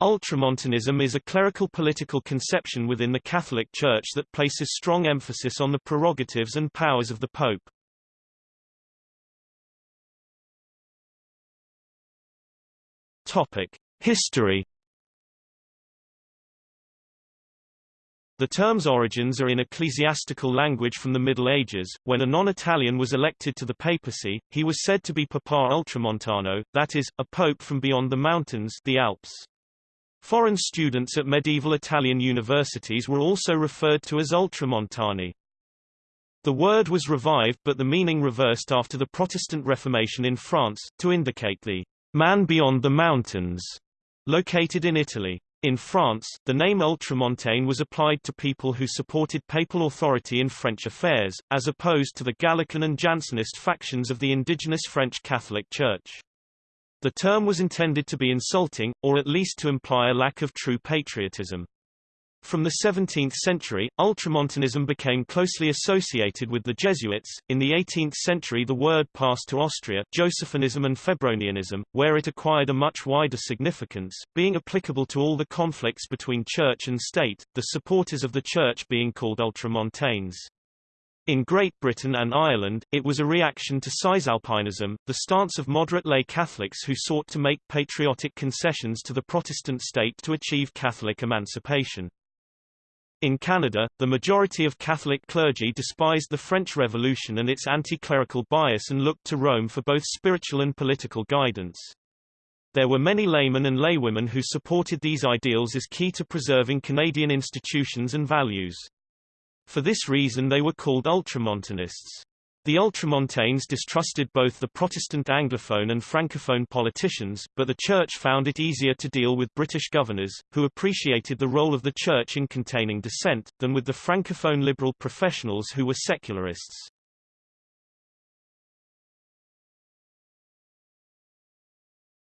Ultramontanism is a clerical political conception within the Catholic Church that places strong emphasis on the prerogatives and powers of the Pope. Topic: History The term's origins are in ecclesiastical language from the Middle Ages. When a non-Italian was elected to the papacy, he was said to be Papa Ultramontano, that is, a pope from beyond the mountains the Alps. Foreign students at medieval Italian universities were also referred to as Ultramontani. The word was revived but the meaning reversed after the Protestant Reformation in France, to indicate the man beyond the mountains, located in Italy. In France, the name Ultramontane was applied to people who supported papal authority in French affairs, as opposed to the Gallican and Jansenist factions of the indigenous French Catholic Church. The term was intended to be insulting, or at least to imply a lack of true patriotism. From the 17th century, ultramontanism became closely associated with the Jesuits. In the 18th century, the word passed to Austria, Josephinism and Febronianism, where it acquired a much wider significance, being applicable to all the conflicts between church and state, the supporters of the church being called ultramontanes. In Great Britain and Ireland, it was a reaction to Cisalpinism, the stance of moderate lay Catholics who sought to make patriotic concessions to the Protestant state to achieve Catholic emancipation. In Canada, the majority of Catholic clergy despised the French Revolution and its anti-clerical bias and looked to Rome for both spiritual and political guidance. There were many laymen and laywomen who supported these ideals as key to preserving Canadian institutions and values. For this reason they were called ultramontanists. The Ultramontanes distrusted both the Protestant Anglophone and Francophone politicians, but the Church found it easier to deal with British governors, who appreciated the role of the Church in containing dissent, than with the Francophone liberal professionals who were secularists.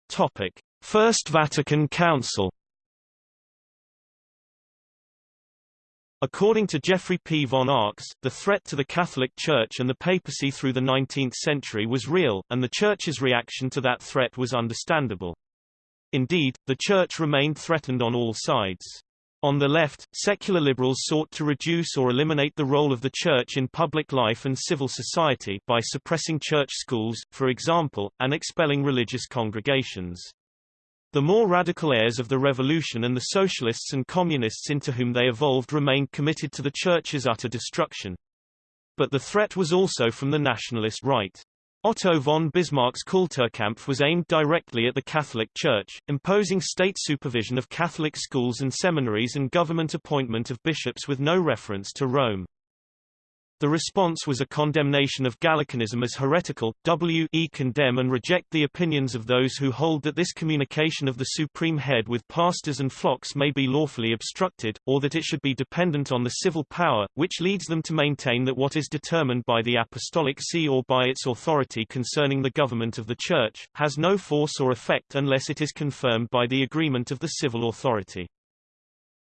Topic. First Vatican Council According to Jeffrey P. von Arx, the threat to the Catholic Church and the papacy through the 19th century was real, and the Church's reaction to that threat was understandable. Indeed, the Church remained threatened on all sides. On the left, secular liberals sought to reduce or eliminate the role of the Church in public life and civil society by suppressing church schools, for example, and expelling religious congregations. The more radical heirs of the revolution and the socialists and communists into whom they evolved remained committed to the Church's utter destruction. But the threat was also from the nationalist right. Otto von Bismarck's Kulturkampf was aimed directly at the Catholic Church, imposing state supervision of Catholic schools and seminaries and government appointment of bishops with no reference to Rome. The response was a condemnation of Gallicanism as heretical, w.e. condemn and reject the opinions of those who hold that this communication of the supreme head with pastors and flocks may be lawfully obstructed, or that it should be dependent on the civil power, which leads them to maintain that what is determined by the apostolic see or by its authority concerning the government of the Church, has no force or effect unless it is confirmed by the agreement of the civil authority.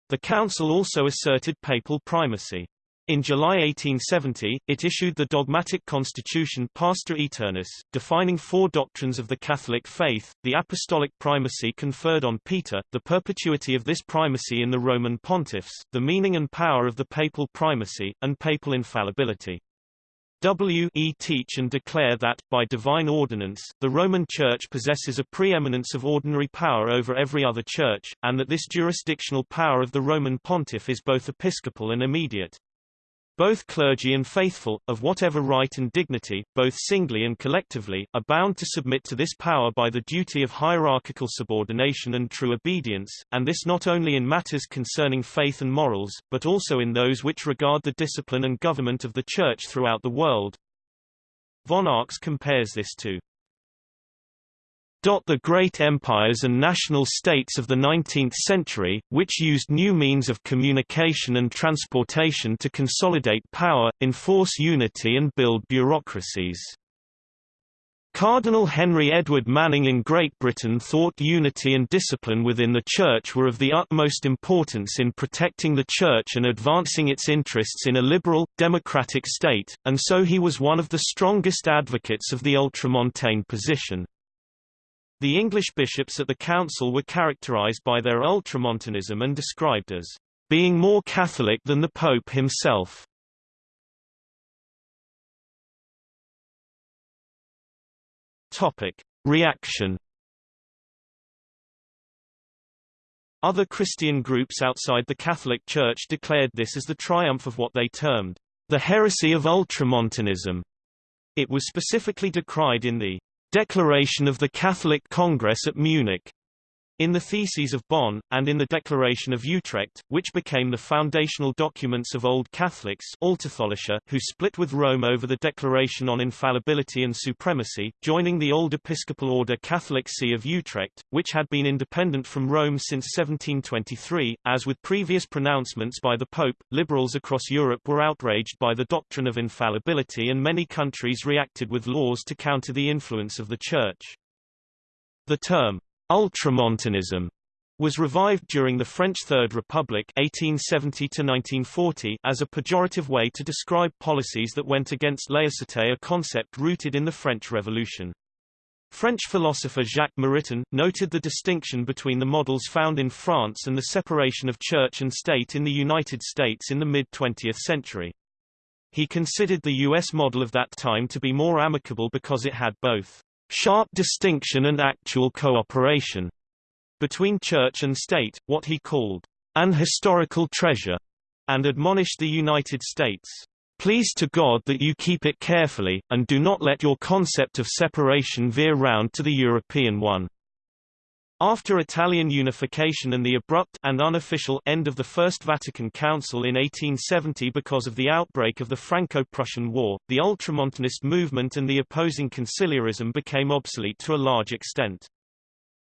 The Council also asserted papal primacy. In July 1870, it issued the dogmatic constitution Pastor Aeternus, defining four doctrines of the Catholic faith, the apostolic primacy conferred on Peter, the perpetuity of this primacy in the Roman pontiffs, the meaning and power of the papal primacy, and papal infallibility. W. E. teach and declare that, by divine ordinance, the Roman Church possesses a preeminence of ordinary power over every other church, and that this jurisdictional power of the Roman pontiff is both episcopal and immediate. Both clergy and faithful, of whatever right and dignity, both singly and collectively, are bound to submit to this power by the duty of hierarchical subordination and true obedience, and this not only in matters concerning faith and morals, but also in those which regard the discipline and government of the Church throughout the world. Von Arx compares this to the great empires and national states of the 19th century, which used new means of communication and transportation to consolidate power, enforce unity and build bureaucracies. Cardinal Henry Edward Manning in Great Britain thought unity and discipline within the Church were of the utmost importance in protecting the Church and advancing its interests in a liberal, democratic state, and so he was one of the strongest advocates of the ultramontane position. The English bishops at the council were characterized by their ultramontanism and described as being more Catholic than the Pope himself. Topic. Reaction Other Christian groups outside the Catholic Church declared this as the triumph of what they termed the heresy of ultramontanism. It was specifically decried in the Declaration of the Catholic Congress at Munich in the Theses of Bonn, and in the Declaration of Utrecht, which became the foundational documents of Old Catholics who split with Rome over the Declaration on Infallibility and Supremacy, joining the Old Episcopal Order Catholic See of Utrecht, which had been independent from Rome since 1723. As with previous pronouncements by the Pope, liberals across Europe were outraged by the doctrine of infallibility and many countries reacted with laws to counter the influence of the Church. The term Ultramontanism was revived during the French Third Republic 1870 as a pejorative way to describe policies that went against laïcité a concept rooted in the French Revolution. French philosopher Jacques Maritain, noted the distinction between the models found in France and the separation of church and state in the United States in the mid-20th century. He considered the U.S. model of that time to be more amicable because it had both sharp distinction and actual cooperation between church and state, what he called an historical treasure, and admonished the United States, Please to God that you keep it carefully, and do not let your concept of separation veer round to the European one. After Italian unification and the abrupt and unofficial end of the First Vatican Council in 1870 because of the outbreak of the Franco-Prussian War, the Ultramontanist movement and the opposing conciliarism became obsolete to a large extent.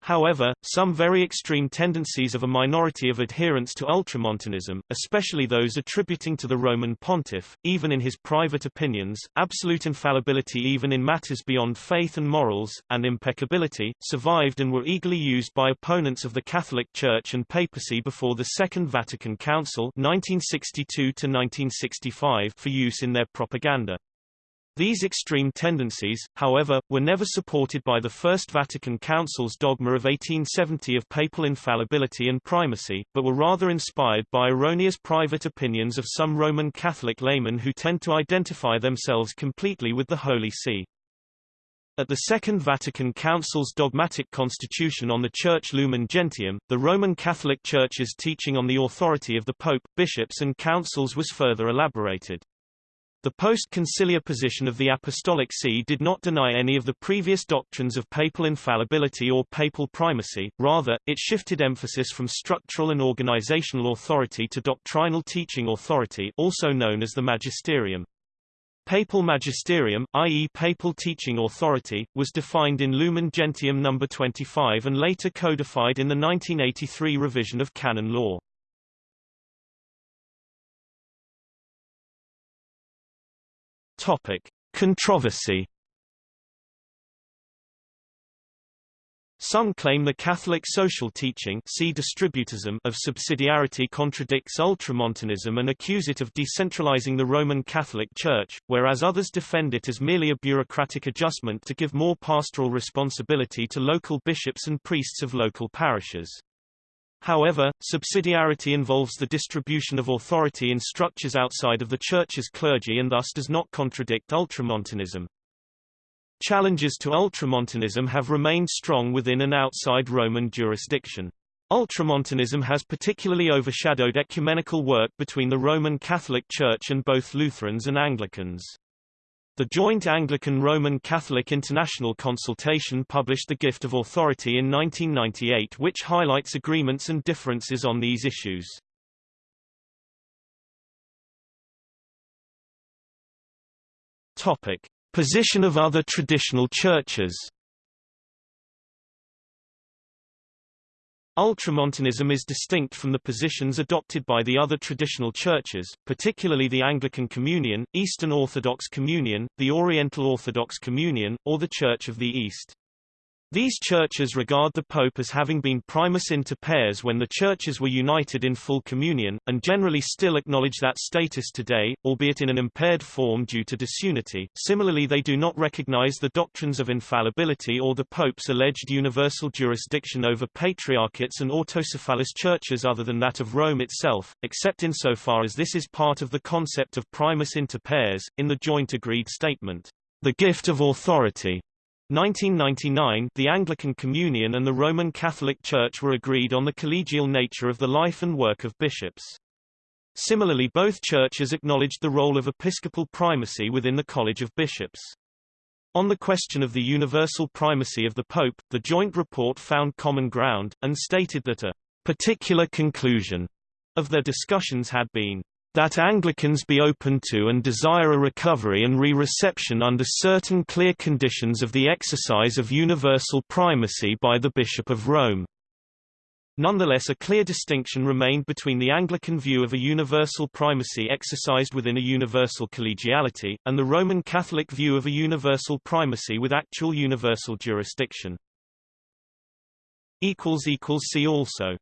However, some very extreme tendencies of a minority of adherents to ultramontanism, especially those attributing to the Roman pontiff, even in his private opinions, absolute infallibility even in matters beyond faith and morals, and impeccability, survived and were eagerly used by opponents of the Catholic Church and papacy before the Second Vatican Council 1962 for use in their propaganda. These extreme tendencies, however, were never supported by the First Vatican Council's dogma of 1870 of papal infallibility and primacy, but were rather inspired by erroneous private opinions of some Roman Catholic laymen who tend to identify themselves completely with the Holy See. At the Second Vatican Council's dogmatic constitution on the Church Lumen Gentium, the Roman Catholic Church's teaching on the authority of the Pope, bishops and councils was further elaborated. The post-conciliar position of the Apostolic See did not deny any of the previous doctrines of papal infallibility or papal primacy, rather, it shifted emphasis from structural and organizational authority to doctrinal teaching authority also known as the magisterium. Papal magisterium, i.e. papal teaching authority, was defined in Lumen Gentium No. 25 and later codified in the 1983 revision of canon law. Topic: Controversy. Some claim the Catholic social teaching see distributism of subsidiarity contradicts ultramontanism and accuse it of decentralizing the Roman Catholic Church, whereas others defend it as merely a bureaucratic adjustment to give more pastoral responsibility to local bishops and priests of local parishes. However, subsidiarity involves the distribution of authority in structures outside of the Church's clergy and thus does not contradict ultramontanism. Challenges to ultramontanism have remained strong within and outside Roman jurisdiction. Ultramontanism has particularly overshadowed ecumenical work between the Roman Catholic Church and both Lutherans and Anglicans. The joint Anglican-Roman Catholic International Consultation published The Gift of Authority in 1998 which highlights agreements and differences on these issues. Topic. Position of other traditional churches Ultramontanism is distinct from the positions adopted by the other traditional churches, particularly the Anglican Communion, Eastern Orthodox Communion, the Oriental Orthodox Communion, or the Church of the East. These churches regard the Pope as having been primus inter pares when the churches were united in full communion, and generally still acknowledge that status today, albeit in an impaired form due to disunity. Similarly they do not recognize the doctrines of infallibility or the Pope's alleged universal jurisdiction over patriarchates and autocephalous churches other than that of Rome itself, except insofar as this is part of the concept of primus inter pares, in the joint agreed statement, the gift of authority 1999 the Anglican Communion and the Roman Catholic Church were agreed on the collegial nature of the life and work of bishops. Similarly both churches acknowledged the role of episcopal primacy within the College of Bishops. On the question of the universal primacy of the Pope, the joint report found common ground, and stated that a particular conclusion of their discussions had been that Anglicans be open to and desire a recovery and re-reception under certain clear conditions of the exercise of universal primacy by the Bishop of Rome. Nonetheless a clear distinction remained between the Anglican view of a universal primacy exercised within a universal collegiality, and the Roman Catholic view of a universal primacy with actual universal jurisdiction. See also